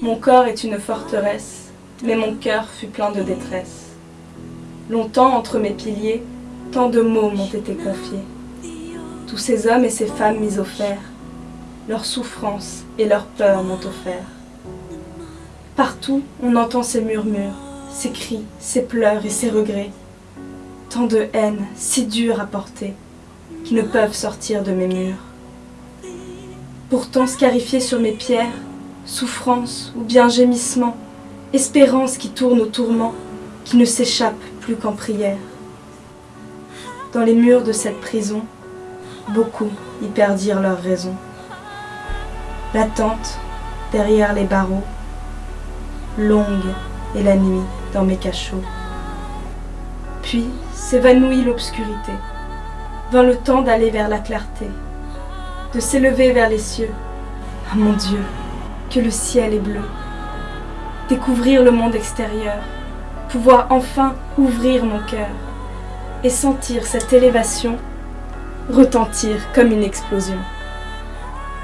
Mon corps est une forteresse, mais mon cœur fut plein de détresse. Longtemps entre mes piliers, tant de mots m'ont été confiés. Tous ces hommes et ces femmes mis au fer, leurs souffrances et leurs peurs m'ont offert. Partout, on entend ces murmures, ces cris, ces pleurs et ces regrets. Tant de haine, si dure à porter, qui ne peuvent sortir de mes murs. Pourtant scarifié sur mes pierres, souffrance ou bien gémissement, espérance qui tourne au tourment, qui ne s'échappe plus qu'en prière. Dans les murs de cette prison, beaucoup y perdirent leur raison. L'attente, derrière les barreaux, longue est la nuit dans mes cachots. Puis s'évanouit l'obscurité, vint le temps d'aller vers la clarté, de s'élever vers les cieux. Ah mon Dieu, que le ciel est bleu. Découvrir le monde extérieur, pouvoir enfin ouvrir mon cœur et sentir cette élévation retentir comme une explosion.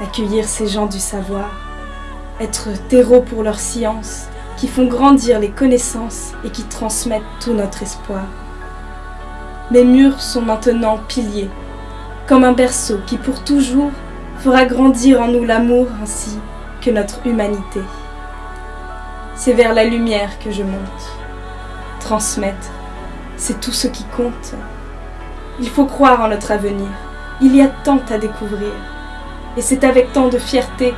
Accueillir ces gens du savoir, être terreau pour leur science, qui font grandir les connaissances et qui transmettent tout notre espoir. Mes murs sont maintenant piliers, comme un berceau qui pour toujours fera grandir en nous l'amour ainsi que notre humanité. C'est vers la lumière que je monte. Transmettre, c'est tout ce qui compte. Il faut croire en notre avenir. Il y a tant à découvrir. Et c'est avec tant de fierté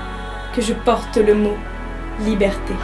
que je porte le mot liberté.